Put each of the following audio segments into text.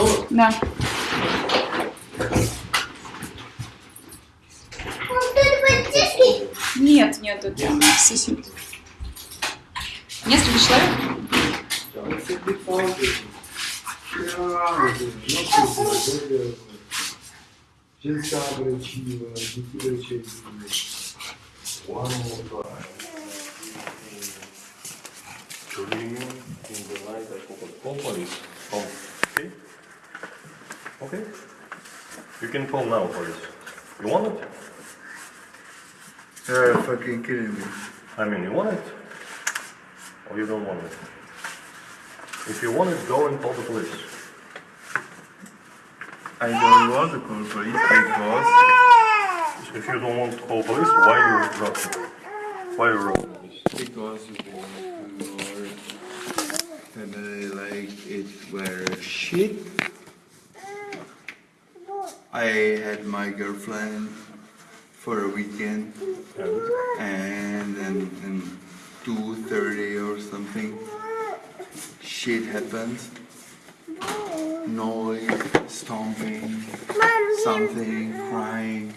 Готово? Да. Нет, нет, это сосед. Несколько человек? Жінка речива, діти речеві. One more time. Dreaming in the night I forgot. Call police. Call. Okay? Okay? You can call now for this. You want it? You're fucking kidding me. I mean, you want it? Or you don't want it? If you want it, go and call the police. I don't want to call police because If you don't want to call police, why you wrote it? Why you wrote this? because your family uh, like it were shit. I had my girlfriend for a weekend And then in two thirty or something shit happened. Noise, stomping, something, crying.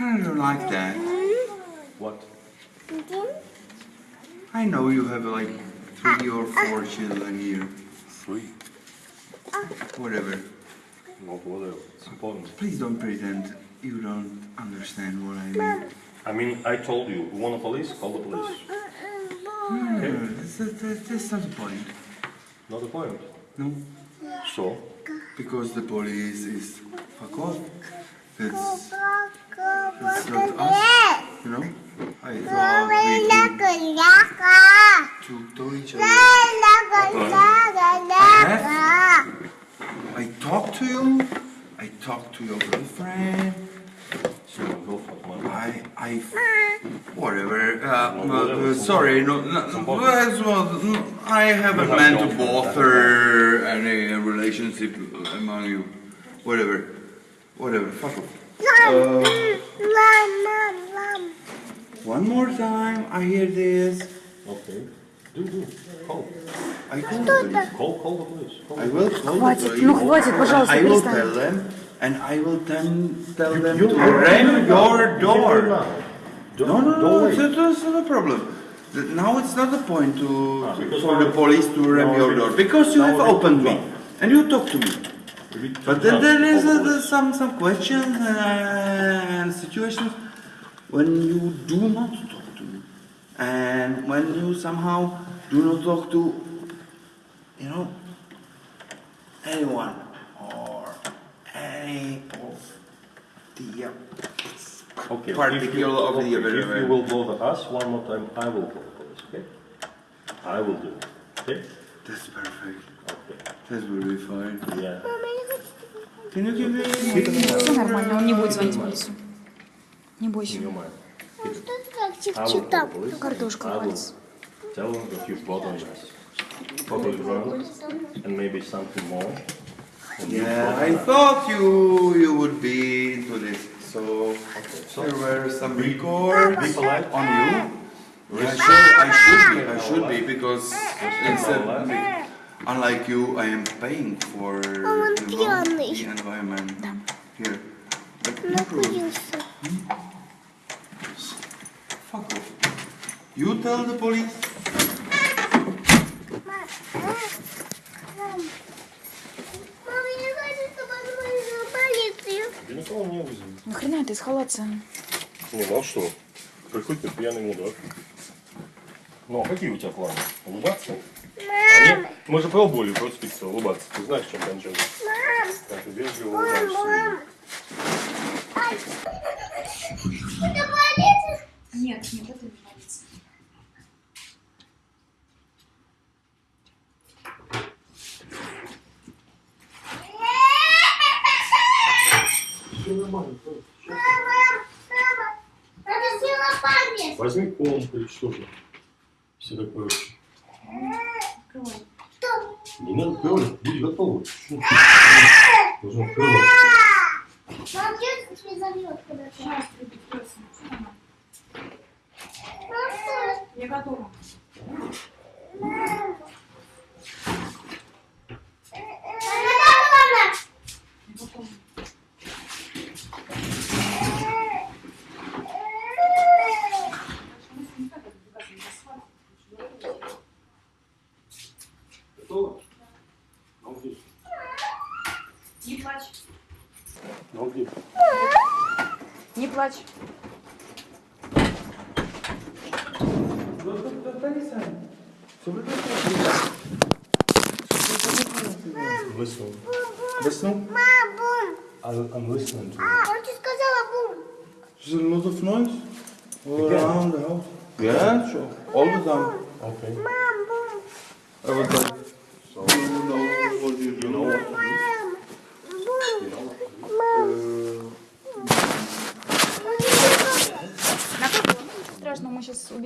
I don't like that. what? I know you have like three or four children here. Three. Whatever. Not whatever. It's important. Please don't pretend you don't understand what I mean. I mean, I told you, you want the police? Call the police. Okay. No, that's, that's, that's not the point. Not the point. No, So, because the police is fuck off. That's, that's not us, you know? I thought we could talk to each other. I talk to you, I talk to your girlfriend. so go for it. I, I, whatever. Uh, uh, sorry, no, no, no, well, well, no, I haven't meant to bother any relationship among you. Whatever, whatever. Fuck off. Uh, one more time, I hear this. Okay. Do, do. Call. I call the police. Call, call the police. Call. I will call the Хватит, police. ну хватит, пожалуйста, I will перестань. tell them, and I will then tell them You- to you- ram your You door. do it now. Don't, No, no, don't no, wait. it's, it's not a problem. The- Now it's not the point to, Ah, to- because for now- the police to ram now your we- door because you now have we- opened me and you talk to me. We- But then now, there is call uh, the there's some some questions and situations when you do not talk to me, and when you somehow do not talk to, you know, anyone or any of the. Uh, Okay, particular if you, of the okay, if event. you will bother us one more time, I will call the police, okay? I will do it, okay? That's perfect. Okay. That will be fine. Yeah. Can you give me? Все нормально, он не будет звонить в полицию. Не бойся. You mind. Как I will чуть-чуть call там. the police. Картошка I will валится. tell them that you bothered us. Probably drunk and maybe something more. And you Yeah, bothered I us. thought you you would be into this. So Okay, so there were some records be polite. on you. Yeah, sure, I should be. I should be because instead, unlike you, I am paying for you know, пьяный. the environment Да. here. But no problem. You tell the police. Мама, я хочу, чтобы позвонили в полицию. Я никого не вызову. Нахрена ты схалаться? Не, ну а что? Приходит пьяный мудак. Ну, а какие у тебя планы? Улыбаться? Они- Мы же пробовали просто пиццу, улыбаться. Ты знаешь, чем кончилось? Мам, ты вежливо улыбаешься. мам. Ай. Это полиция? Нет, нет, это не нормально. Мама, мама, надо сделать память. Возьми комнату или что же. Все такое. Не надо открывать, будь готова. Должна открывать. Мам, Я готова. плачь. Listen. Listen, Мам, бум. I- I'm listening to you. Он тебе сказала бум. there's a lot of noise all around the house. Yeah, sure. All the time. Okay. Мам, бум. Every time.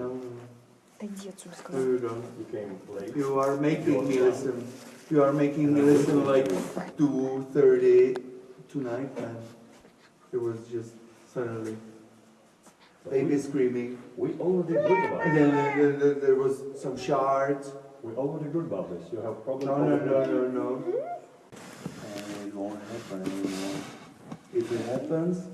No, you. no, Отойди отсюда, no, сказал. you don't. You came late. You are making me listen. You are making me listen like 2.30 tonight, man. It was just suddenly baby screaming. We already good about And it. then there, there, there was some shards. We already good about this. You have problem. No, no, no, no, no. And it won't happen anymore. If it happens,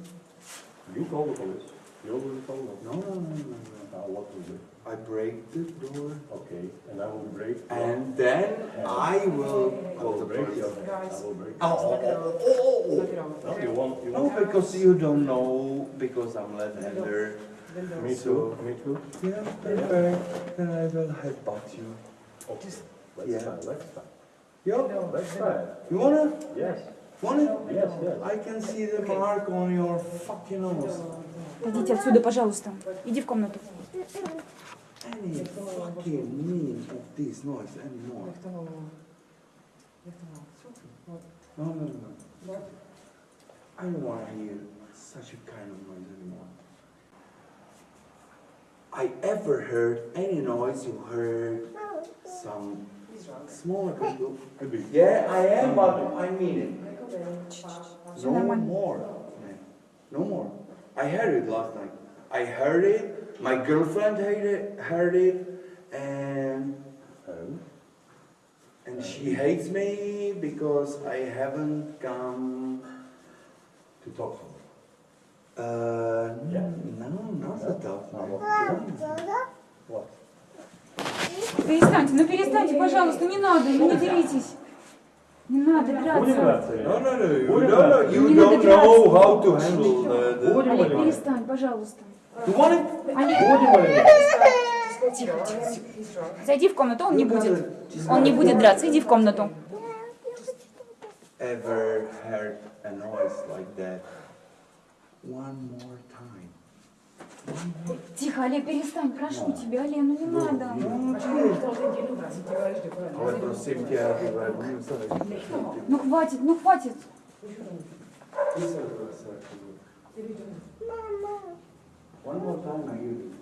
You call the police. You already told them. no, no, no, no, no. Now what to do? I break the door. Okay, and I will break. your- And then I will I call will break oh, your police. hand. I will break. Oh, oh, oh, oh, oh. No, you want. You No, because you don't know, because I'm left-hander. Me too. Me too. Yeah, perfect. Then I will headbutt you. Okay. Let's Yeah. try. Let's try. Yo, Let's try. you wanna? Yes. Want it? Yes. Yes. I can see the mark on your fucking nose. Отойдите отсюда, пожалуйста. Иди в комнату. Any fucking meaning of this noise anymore. No, no, no. I don't want to hear such a kind of noise anymore. I ever heard any noise you heard some Smaller could could be. Yeah, I am, but I mean it. No more. No more. I heard it last night. I heard it, my girlfriend heard it, heard it and and she hates me because I haven't come to talk to her. Uh, yeah. no, not yeah. to. No, what? Перестаньте, ну перестаньте, пожалуйста, не надо, ну не деритесь. Не надо драться. драться? No, no, no. You don't? You Не don't надо know драться. how to handle the. the Олег, перестань, пожалуйста. you want it? Олег, тихо, тихо, тихо. Зайди в комнату, он не будет. Он не будет драться, иди в комнату. Ever heard a noise like that? One more time. Тихо, Олег, перестань, прошу тебя, Олег, ну не надо. Ale prosím tě, ty vole, budu se Ну хватит, ну хватит. One more time, I give you.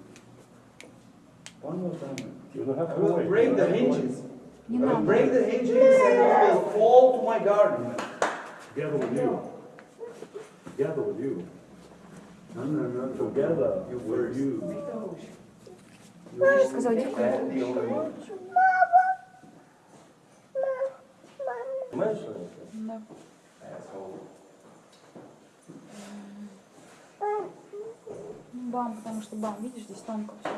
One more time. You don't have I to will wait. break the hinges. Не I will надо. break the hinges and it will fall to my garden. Together with you. Together with you. No, no, no, together for you. Ну, я сказала, не Мама! Мама! Мама! Бам, потому что бам, видишь, здесь тонко все.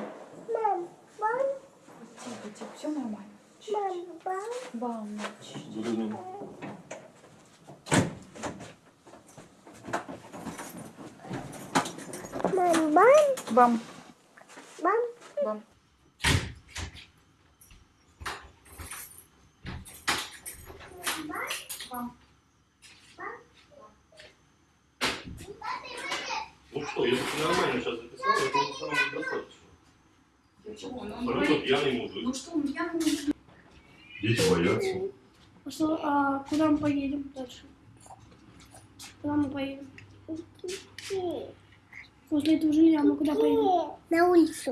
Мам, бам. Тихо, тихо, все нормально. Бам, бам. Бам, бам, Бам, бам. бам. Бам. Ну что, если ты нормально сейчас записал, это самое достаточно. Чего? Ну, Абсолютно пьяный мужик. Ну что, он пьяный? Дети боятся. А что, а куда мы поедем дальше? Куда мы поедем? После этого жилья мы куда поедем? На улицу.